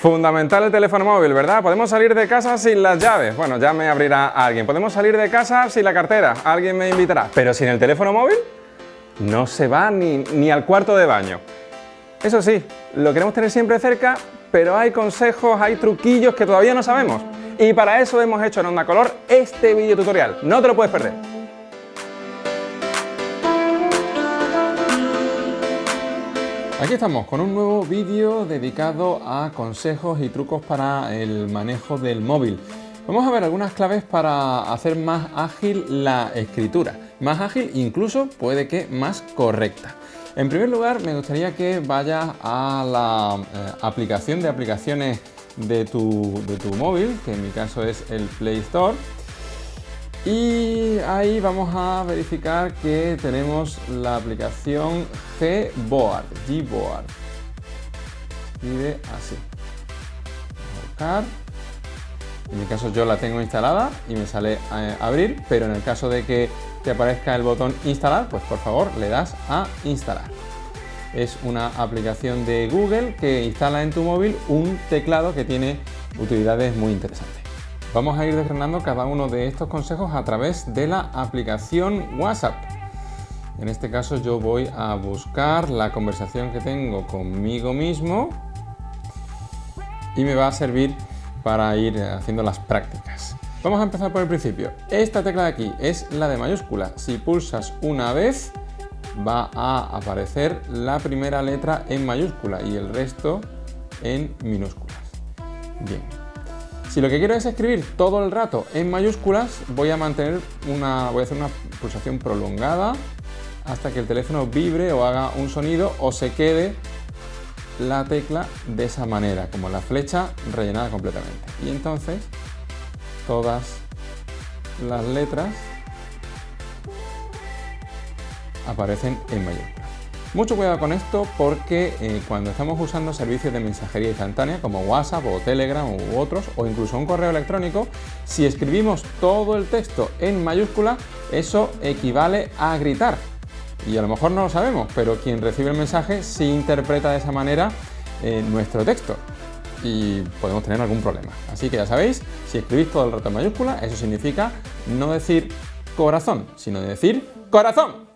Fundamental el teléfono móvil, ¿verdad? Podemos salir de casa sin las llaves. Bueno, ya me abrirá alguien. Podemos salir de casa sin la cartera. Alguien me invitará. Pero sin el teléfono móvil, no se va ni, ni al cuarto de baño. Eso sí, lo queremos tener siempre cerca, pero hay consejos, hay truquillos que todavía no sabemos. Y para eso hemos hecho en Onda Color este vídeo tutorial. No te lo puedes perder. Aquí estamos con un nuevo vídeo dedicado a consejos y trucos para el manejo del móvil. Vamos a ver algunas claves para hacer más ágil la escritura. Más ágil, incluso puede que más correcta. En primer lugar, me gustaría que vayas a la eh, aplicación de aplicaciones de tu, de tu móvil, que en mi caso es el Play Store, y ahí vamos a verificar que tenemos la aplicación Gboard, Gboard. Escribe así. buscar. En mi caso yo la tengo instalada y me sale eh, abrir, pero en el caso de que te aparezca el botón instalar, pues por favor le das a instalar. Es una aplicación de Google que instala en tu móvil un teclado que tiene utilidades muy interesantes. Vamos a ir desgranando cada uno de estos consejos a través de la aplicación WhatsApp. En este caso yo voy a buscar la conversación que tengo conmigo mismo y me va a servir para ir haciendo las prácticas. Vamos a empezar por el principio. Esta tecla de aquí es la de mayúscula. Si pulsas una vez va a aparecer la primera letra en mayúscula y el resto en minúsculas. Bien, si lo que quiero es escribir todo el rato en mayúsculas, voy a mantener una, voy a hacer una pulsación prolongada hasta que el teléfono vibre o haga un sonido o se quede la tecla de esa manera, como la flecha rellenada completamente. Y entonces todas las letras aparecen en mayúsculas. Mucho cuidado con esto porque eh, cuando estamos usando servicios de mensajería instantánea como WhatsApp o Telegram u otros o incluso un correo electrónico, si escribimos todo el texto en mayúscula, eso equivale a gritar. Y a lo mejor no lo sabemos, pero quien recibe el mensaje sí interpreta de esa manera eh, nuestro texto y podemos tener algún problema. Así que ya sabéis, si escribís todo el rato en mayúscula, eso significa no decir corazón, sino decir corazón.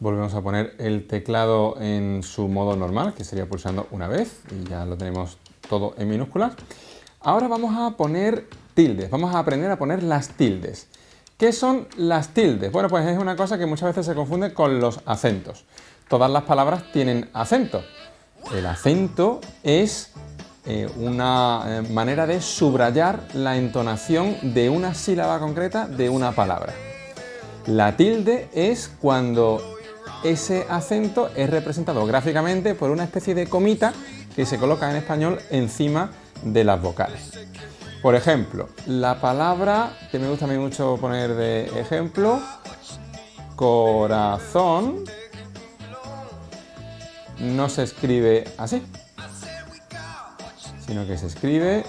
Volvemos a poner el teclado en su modo normal, que sería pulsando una vez, y ya lo tenemos todo en minúsculas. Ahora vamos a poner tildes, vamos a aprender a poner las tildes. ¿Qué son las tildes? Bueno, pues es una cosa que muchas veces se confunde con los acentos. Todas las palabras tienen acento. El acento es eh, una eh, manera de subrayar la entonación de una sílaba concreta de una palabra. La tilde es cuando ese acento es representado gráficamente por una especie de comita que se coloca en español encima de las vocales. Por ejemplo, la palabra que me gusta a mí mucho poner de ejemplo, corazón, no se escribe así, sino que se escribe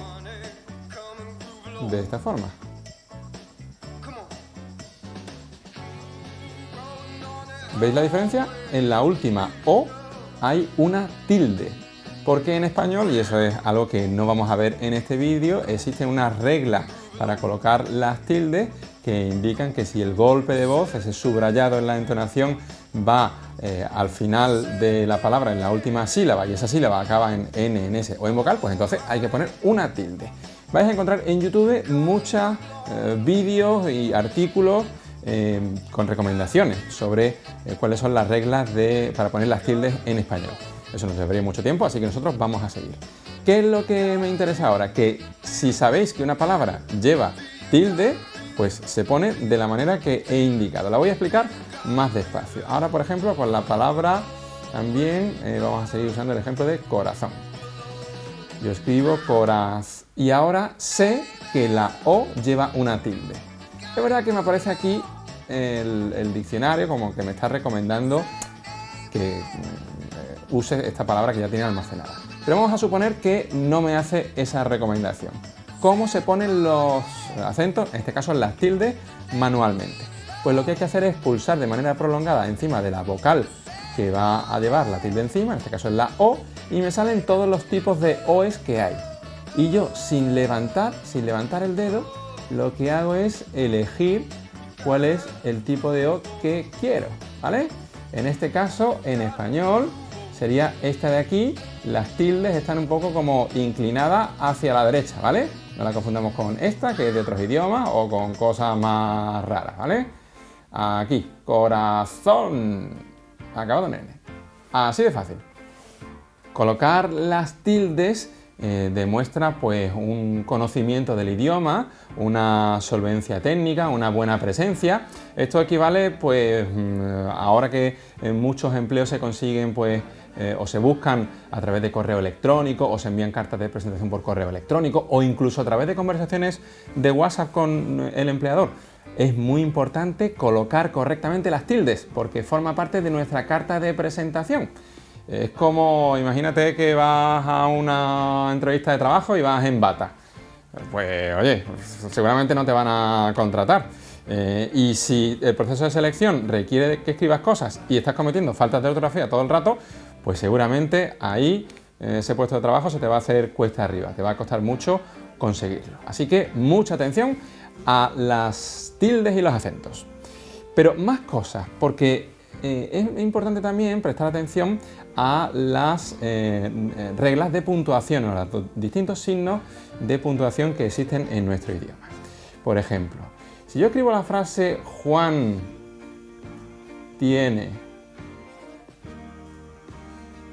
de esta forma. ¿Veis la diferencia? En la última O hay una tilde, porque en español, y eso es algo que no vamos a ver en este vídeo, existe una regla para colocar las tildes que indican que si el golpe de voz, ese subrayado en la entonación, va eh, al final de la palabra, en la última sílaba, y esa sílaba acaba en N, en S o en vocal, pues entonces hay que poner una tilde. Vais a encontrar en YouTube muchos eh, vídeos y artículos eh, con recomendaciones sobre eh, cuáles son las reglas de, para poner las tildes en español. Eso nos llevaría mucho tiempo, así que nosotros vamos a seguir. ¿Qué es lo que me interesa ahora? Que si sabéis que una palabra lleva tilde, pues se pone de la manera que he indicado. La voy a explicar más despacio. Ahora, por ejemplo, con la palabra también eh, vamos a seguir usando el ejemplo de corazón. Yo escribo coraz y ahora sé que la O lleva una tilde. Es verdad que me aparece aquí el, diccionario como que me está recomendando que eh, use esta palabra que ya tiene almacenada. Pero vamos a suponer que no me hace esa recomendación. ¿Cómo se ponen los acentos, en este caso las tildes, manualmente? Pues lo que hay que hacer es pulsar de manera prolongada encima de la vocal que va a llevar la tilde encima, en este caso es la O, y me salen todos los tipos de OEs que hay. Y yo sin levantar, sin levantar el dedo, lo que hago es elegir cuál es el tipo de O que quiero, ¿vale? En este caso, en español, sería esta de aquí, las tildes están un poco como inclinadas hacia la derecha, ¿vale? No la confundamos con esta, que es de otros idiomas, o con cosas más raras, ¿vale? Aquí, corazón, acabado en N. Así de fácil. Colocar las tildes eh, demuestra pues un conocimiento del idioma, una solvencia técnica, una buena presencia. Esto equivale pues mm, ahora que muchos empleos se consiguen pues eh, o se buscan a través de correo electrónico o se envían cartas de presentación por correo electrónico o incluso a través de conversaciones de WhatsApp con el empleador. Es muy importante colocar correctamente las tildes porque forma parte de nuestra carta de presentación. Es como, imagínate que vas a una entrevista de trabajo y vas en bata. Pues oye, seguramente no te van a contratar. Eh, y si el proceso de selección requiere que escribas cosas y estás cometiendo faltas de ortografía todo el rato, pues seguramente ahí ese puesto de trabajo se te va a hacer cuesta arriba, te va a costar mucho conseguirlo. Así que mucha atención a las tildes y los acentos. Pero más cosas, porque eh, es importante también prestar atención a las eh, eh, reglas de puntuación o los distintos signos de puntuación que existen en nuestro idioma. Por ejemplo, si yo escribo la frase Juan tiene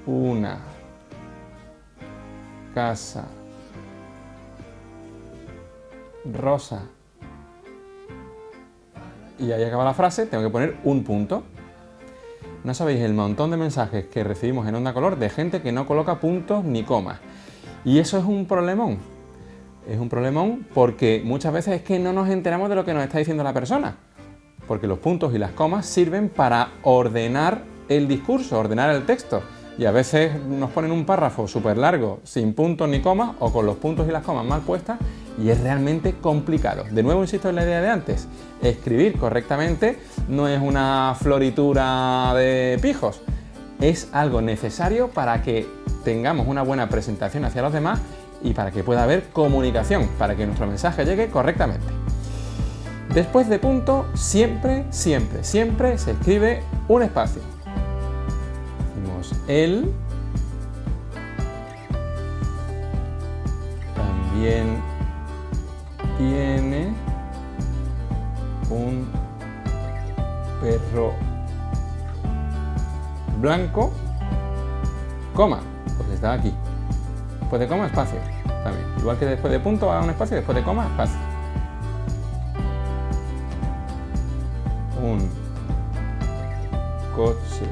una casa rosa y ahí acaba la frase, tengo que poner un punto. No sabéis el montón de mensajes que recibimos en Onda Color de gente que no coloca puntos ni comas. Y eso es un problemón. Es un problemón porque muchas veces es que no nos enteramos de lo que nos está diciendo la persona. Porque los puntos y las comas sirven para ordenar el discurso, ordenar el texto. Y a veces nos ponen un párrafo súper largo, sin puntos ni comas, o con los puntos y las comas mal puestas, y es realmente complicado. De nuevo insisto en la idea de antes, escribir correctamente no es una floritura de pijos, es algo necesario para que tengamos una buena presentación hacia los demás y para que pueda haber comunicación, para que nuestro mensaje llegue correctamente. Después de punto, siempre, siempre, siempre se escribe un espacio. El, también tiene un perro blanco, coma, porque está aquí. Después de coma, espacio. También. Igual que después de punto haga un espacio, después de coma, espacio. Un coche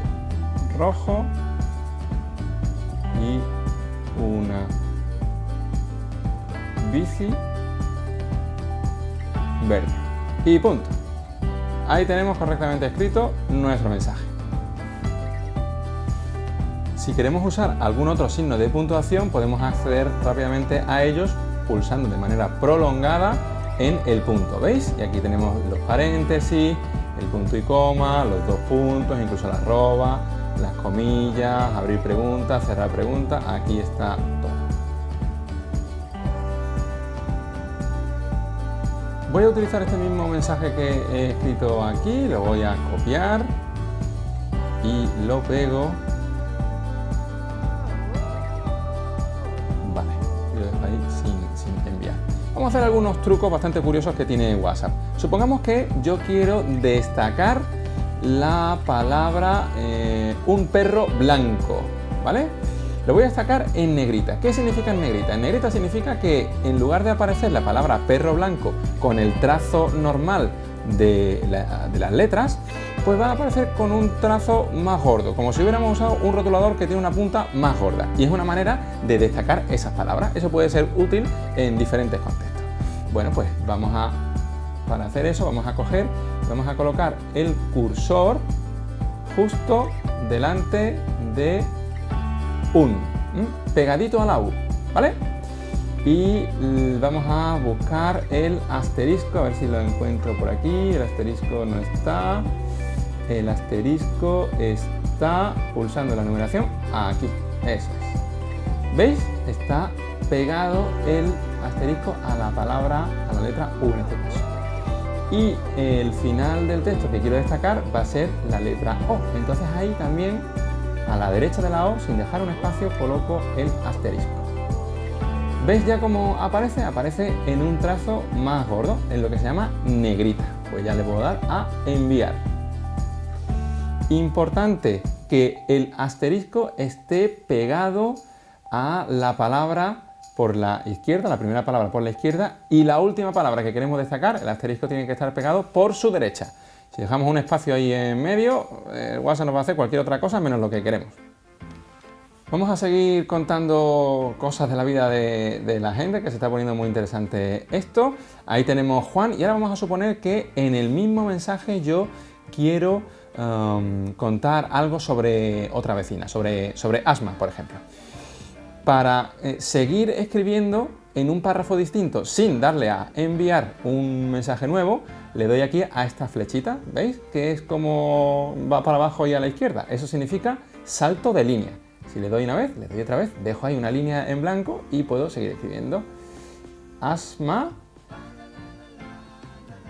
rojo y una bici verde. Y punto. Ahí tenemos correctamente escrito nuestro mensaje. Si queremos usar algún otro signo de puntuación, podemos acceder rápidamente a ellos pulsando de manera prolongada en el punto, ¿veis? Y aquí tenemos los paréntesis, el punto y coma, los dos puntos, incluso la arroba, las comillas, abrir preguntas, cerrar preguntas, aquí está todo. Voy a utilizar este mismo mensaje que he escrito aquí, lo voy a copiar y lo pego. Vale, lo dejo ahí sin, enviar. Vamos a hacer algunos trucos bastante curiosos que tiene WhatsApp. Supongamos que yo quiero destacar la palabra eh, un perro blanco, ¿vale? Lo voy a destacar en negrita. ¿Qué significa en negrita? En negrita significa que en lugar de aparecer la palabra perro blanco con el trazo normal de, las letras, pues va a aparecer con un trazo más gordo, como si hubiéramos usado un rotulador que tiene una punta más gorda. Y es una manera de destacar esas palabras. Eso puede ser útil en diferentes contextos. Bueno, pues vamos a, para hacer eso, vamos a coger, vamos a colocar el cursor justo delante de un, pegadito a la U, ¿vale? Y vamos a buscar el asterisco, a ver si lo encuentro por aquí, el asterisco no está, el asterisco está pulsando la numeración aquí, eso es. ¿Veis? Está pegado el asterisco a la palabra, a la letra U en este caso. Y el final del texto que quiero destacar va a ser la letra O. Entonces ahí también, a la derecha de la O, sin dejar un espacio, coloco el asterisco. ¿Veis ya cómo aparece? Aparece en un trazo más gordo, en lo que se llama negrita. Pues ya le puedo dar a enviar. Importante que el asterisco esté pegado a la palabra por la izquierda, la primera palabra por la izquierda y la última palabra que queremos destacar, el asterisco tiene que estar pegado por su derecha. Si dejamos un espacio ahí en medio, el WhatsApp nos va a hacer cualquier otra cosa menos lo que queremos. Vamos a seguir contando cosas de la vida de, la gente, que se está poniendo muy interesante esto. Ahí tenemos Juan y ahora vamos a suponer que en el mismo mensaje yo quiero um, contar algo sobre otra vecina, sobre, sobre Asma, por ejemplo para eh, seguir escribiendo en un párrafo distinto sin darle a enviar un mensaje nuevo, le doy aquí a esta flechita, ¿veis? Que es como va para abajo y a la izquierda. Eso significa salto de línea. Si le doy una vez, le doy otra vez, dejo ahí una línea en blanco y puedo seguir escribiendo. Asma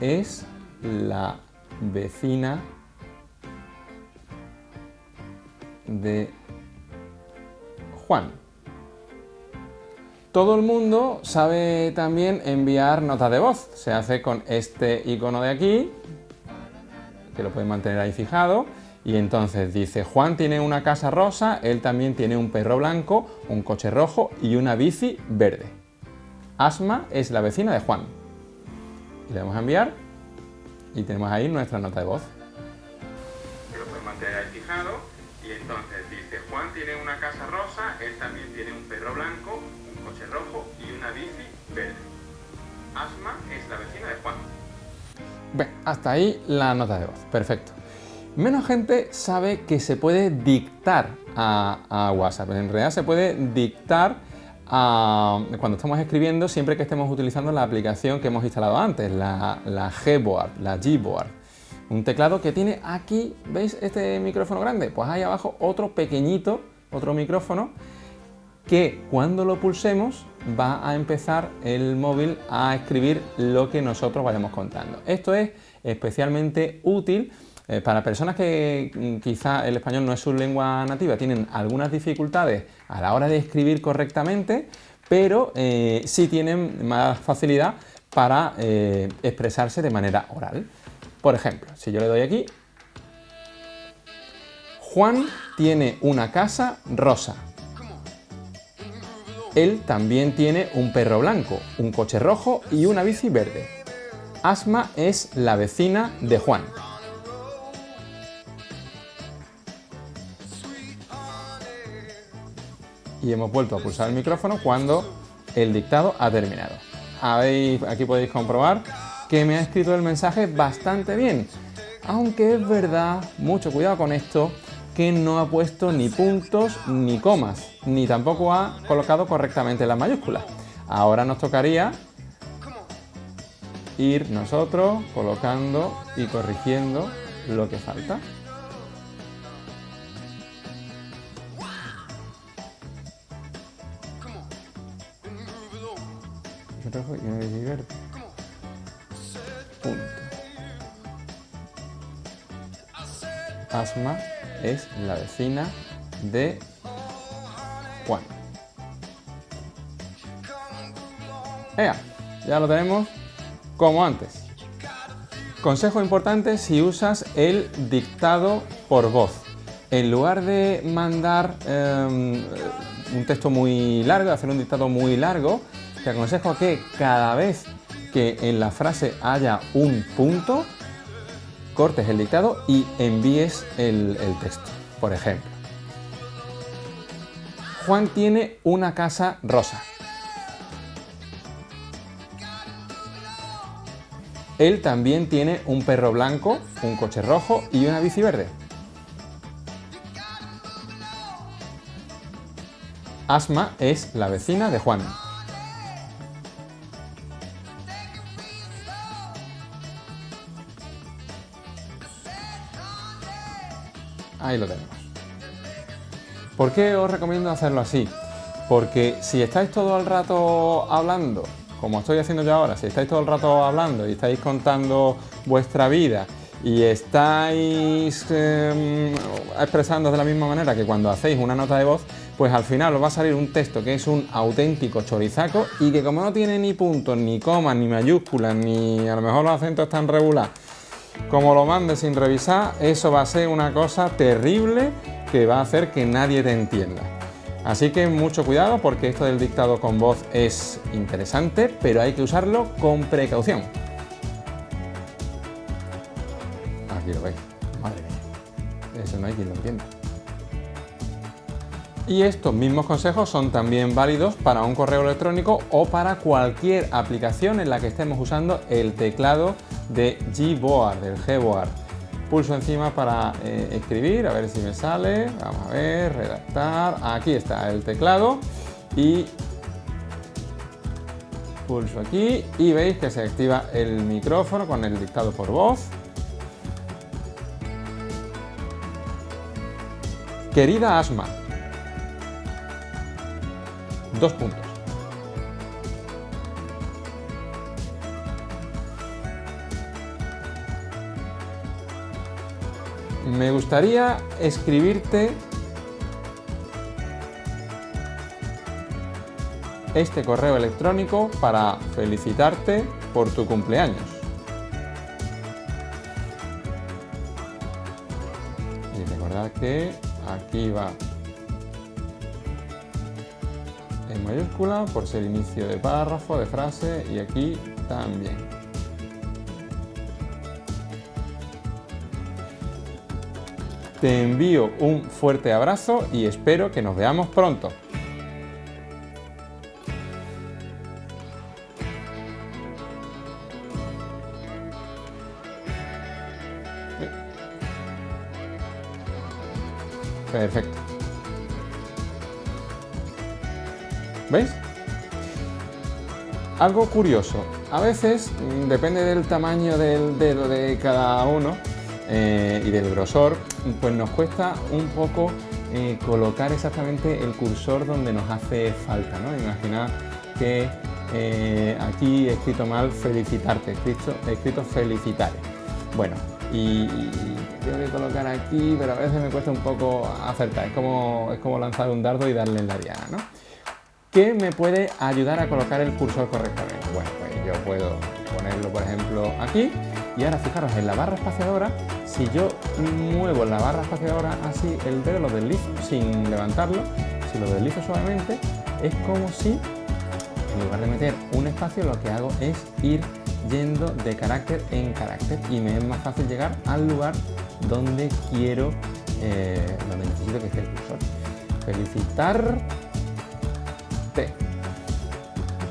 es la vecina de Juan. Todo el mundo sabe también enviar notas de voz. Se hace con este icono de aquí, que lo pueden mantener ahí fijado. Y entonces dice, Juan tiene una casa rosa, él también tiene un perro blanco, un coche rojo y una bici verde. Asma es la vecina de Juan. Y le damos a enviar y tenemos ahí nuestra nota de voz. Lo pueden mantener ahí fijado. Y entonces dice, Juan tiene una casa rosa, él también tiene un perro blanco, Asma es la vecina de Juan. Hasta ahí la nota de voz. Perfecto. Menos gente sabe que se puede dictar a, WhatsApp. En realidad se puede dictar cuando estamos escribiendo siempre que estemos utilizando la aplicación que hemos instalado antes, la, la Gboard, la Gboard. Un teclado que tiene aquí, ¿veis este micrófono grande? Pues ahí abajo otro pequeñito, otro micrófono que cuando lo pulsemos va a empezar el móvil a escribir lo que nosotros vayamos contando. Esto es especialmente útil eh, para personas que mm, quizá el español no es su lengua nativa, tienen algunas dificultades a la hora de escribir correctamente, pero eh, sí tienen más facilidad para eh, expresarse de manera oral. Por ejemplo, si yo le doy aquí, Juan tiene una casa rosa. Él también tiene un perro blanco, un coche rojo y una bici verde. Asma es la vecina de Juan. Y hemos vuelto a pulsar el micrófono cuando el dictado ha terminado. aquí podéis comprobar que me ha escrito el mensaje bastante bien. Aunque es verdad, mucho cuidado con esto, que no ha puesto ni puntos ni comas, ni tampoco ha colocado correctamente las mayúsculas. Ahora nos tocaría ir nosotros colocando y corrigiendo lo que falta. Punto. Asma es la vecina de ¡Ea! Ya lo tenemos como antes. Consejo importante si usas el dictado por voz. En lugar de mandar em, un texto muy largo, hacer un dictado muy largo, te aconsejo que cada vez que en la frase haya un punto, cortes el dictado y envíes el, texto. Por ejemplo, Juan tiene una casa rosa. Él también tiene un perro blanco, un coche rojo y una bici verde. Asma es la vecina de Juan. Ahí lo tenemos. ¿Por qué os recomiendo hacerlo así? porque si estáis todo el rato hablando, como estoy haciendo yo ahora, si estáis todo el rato hablando y estáis contando vuestra vida y estáis eh, expresando de la misma manera que cuando hacéis una nota de voz, pues al final os va a salir un texto que es un auténtico chorizaco y que como no tiene ni puntos, ni comas, ni mayúsculas, ni a lo mejor los acentos están regulados, como lo mandes sin revisar, eso va a ser una cosa terrible que va a hacer que nadie te entienda. Así que mucho cuidado porque esto del dictado con voz es interesante, pero hay que usarlo con precaución. Aquí lo veis. Madre mía. Eso no hay quien lo entienda. Y estos mismos consejos son también válidos para un correo electrónico o para cualquier aplicación en la que estemos usando el teclado de Gboard, del Gboard. Pulso encima para eh, escribir, a ver si me sale. Vamos a ver, redactar. Aquí está el teclado y pulso aquí y veis que se activa el micrófono con el dictado por voz. Querida Asma, dos puntos. Me gustaría escribirte este correo electrónico para felicitarte por tu cumpleaños. Y recordad que aquí va en mayúscula por ser inicio de párrafo, de frase y aquí también. Te envío un fuerte abrazo y espero que nos veamos pronto. Perfecto. ¿Veis? Algo curioso, a veces, mm, depende del tamaño del dedo de cada uno eh, y del grosor, pues nos cuesta un poco eh, colocar exactamente el cursor donde nos hace falta, ¿no? Imaginad que eh, aquí he escrito mal felicitarte, he escrito, he escrito. Bueno, y, tengo que colocar aquí, pero a veces me cuesta un poco acertar, es como, es como lanzar un dardo y darle en la diana, ¿no? ¿Qué me puede ayudar a colocar el cursor correctamente? Bueno, pues yo puedo ponerlo, por ejemplo, aquí, y ahora fijaros, en la barra espaciadora, si yo muevo la barra espaciadora así, el dedo lo deslizo sin levantarlo, si lo deslizo suavemente, es como si, en lugar de meter un espacio, lo que hago es ir yendo de carácter en carácter y me es más fácil llegar al lugar donde quiero, eh, donde necesito que esté el cursor. Felicitar.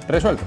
Resuelto.